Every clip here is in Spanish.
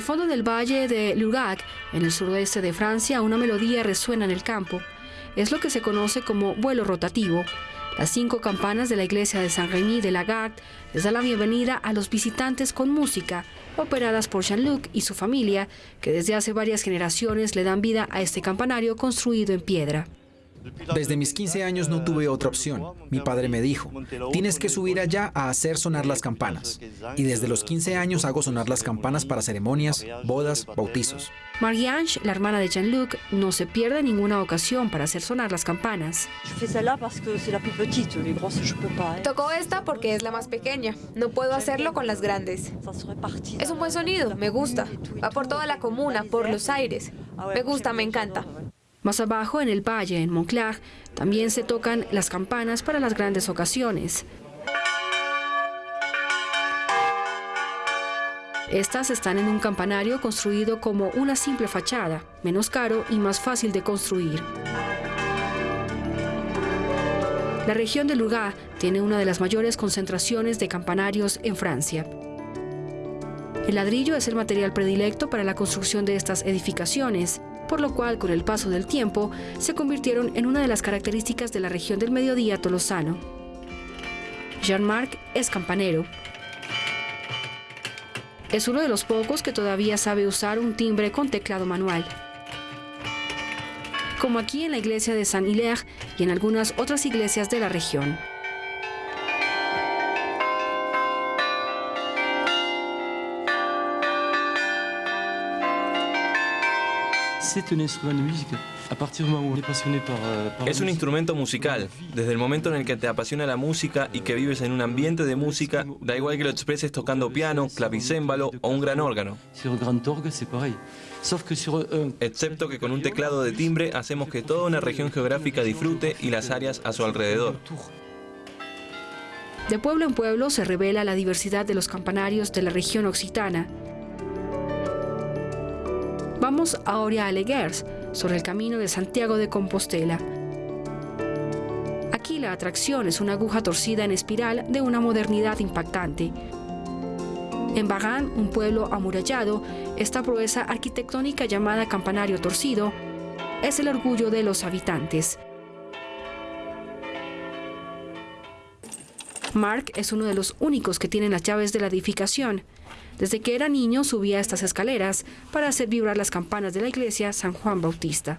Al fondo del valle de Lugac, en el suroeste de Francia, una melodía resuena en el campo. Es lo que se conoce como vuelo rotativo. Las cinco campanas de la iglesia de Saint-Rémy de Lagarde les da la bienvenida a los visitantes con música, operadas por Jean-Luc y su familia, que desde hace varias generaciones le dan vida a este campanario construido en piedra. Desde mis 15 años no tuve otra opción. Mi padre me dijo, tienes que subir allá a hacer sonar las campanas. Y desde los 15 años hago sonar las campanas para ceremonias, bodas, bautizos. Marie-Ange, la hermana de Jean-Luc, no se pierde ninguna ocasión para hacer sonar las campanas. Tocó esta porque es la más pequeña. No puedo hacerlo con las grandes. Es un buen sonido, me gusta. Va por toda la comuna, por los aires. Me gusta, me encanta. Más abajo, en el valle, en Montclar, también se tocan las campanas para las grandes ocasiones. Estas están en un campanario construido como una simple fachada, menos caro y más fácil de construir. La región de Lugar tiene una de las mayores concentraciones de campanarios en Francia. El ladrillo es el material predilecto para la construcción de estas edificaciones por lo cual con el paso del tiempo se convirtieron en una de las características de la región del mediodía tolosano. Jean-Marc es campanero. Es uno de los pocos que todavía sabe usar un timbre con teclado manual. Como aquí en la iglesia de Saint-Hilaire y en algunas otras iglesias de la región. Es un instrumento musical. Desde el momento en el que te apasiona la música y que vives en un ambiente de música, da igual que lo expreses tocando piano, clavicémbalo o un gran órgano. Excepto que con un teclado de timbre hacemos que toda una región geográfica disfrute y las áreas a su alrededor. De pueblo en pueblo se revela la diversidad de los campanarios de la región occitana, Vamos ahora a Leguers, sobre el camino de Santiago de Compostela. Aquí la atracción es una aguja torcida en espiral de una modernidad impactante. En Bagan, un pueblo amurallado, esta proeza arquitectónica llamada campanario torcido es el orgullo de los habitantes. Mark es uno de los únicos que tienen las llaves de la edificación. Desde que era niño subía estas escaleras para hacer vibrar las campanas de la iglesia San Juan Bautista.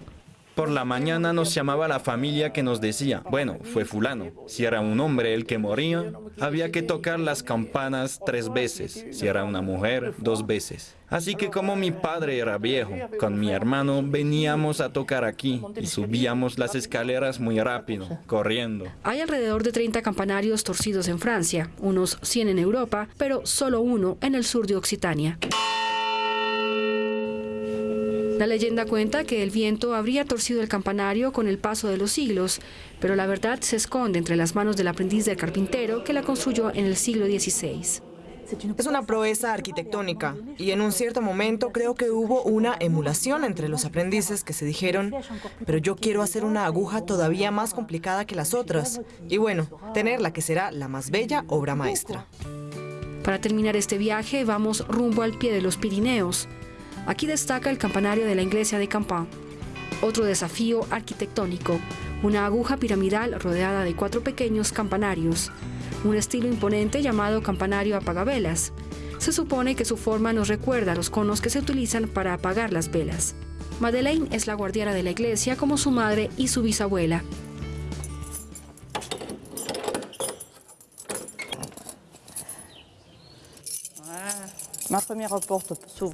Por la mañana nos llamaba la familia que nos decía, bueno, fue fulano. Si era un hombre el que moría, había que tocar las campanas tres veces. Si era una mujer, dos veces. Así que como mi padre era viejo, con mi hermano veníamos a tocar aquí y subíamos las escaleras muy rápido, corriendo. Hay alrededor de 30 campanarios torcidos en Francia, unos 100 en Europa, pero solo uno en el sur de Occitania. La leyenda cuenta que el viento habría torcido el campanario con el paso de los siglos, pero la verdad se esconde entre las manos del aprendiz del carpintero que la construyó en el siglo XVI. Es una proeza arquitectónica y en un cierto momento creo que hubo una emulación entre los aprendices que se dijeron, pero yo quiero hacer una aguja todavía más complicada que las otras y bueno, tener la que será la más bella obra maestra. Para terminar este viaje vamos rumbo al pie de los Pirineos, Aquí destaca el campanario de la iglesia de Campán. Otro desafío arquitectónico, una aguja piramidal rodeada de cuatro pequeños campanarios, un estilo imponente llamado campanario apagavelas. Se supone que su forma nos recuerda a los conos que se utilizan para apagar las velas. Madeleine es la guardiana de la iglesia como su madre y su bisabuela.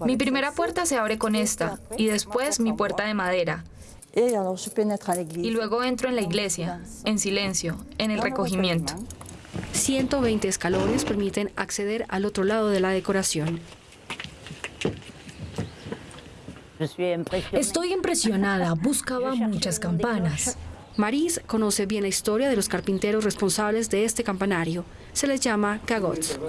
Mi primera puerta se abre con esta y después mi puerta de madera. Y luego entro en la iglesia, en silencio, en el recogimiento. 120 escalones permiten acceder al otro lado de la decoración. Estoy impresionada, buscaba muchas campanas. Maris conoce bien la historia de los carpinteros responsables de este campanario. Se les llama cagots.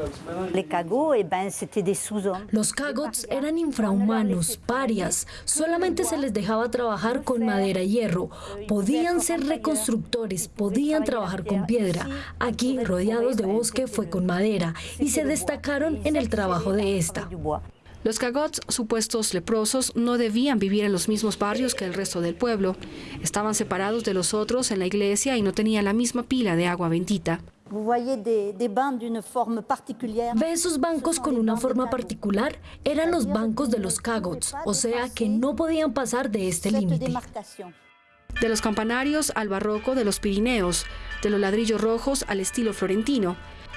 Los cagots eran infrahumanos, parias. Solamente se les dejaba trabajar con madera y hierro. Podían ser reconstructores, podían trabajar con piedra. Aquí, rodeados de bosque, fue con madera y se destacaron en el trabajo de esta. Los cagots, supuestos leprosos, no debían vivir en los mismos barrios que el resto del pueblo. Estaban separados de los otros en la iglesia y no tenían la misma pila de agua bendita. ¿Ve esos bancos con una forma particular? Eran los bancos de los cagots, o sea que no podían pasar de este límite. De los campanarios al barroco de los Pirineos, de los ladrillos rojos al estilo florentino,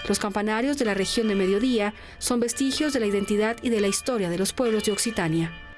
los campanarios de la región de Mediodía son vestigios de la identidad y de la historia de los pueblos de Occitania.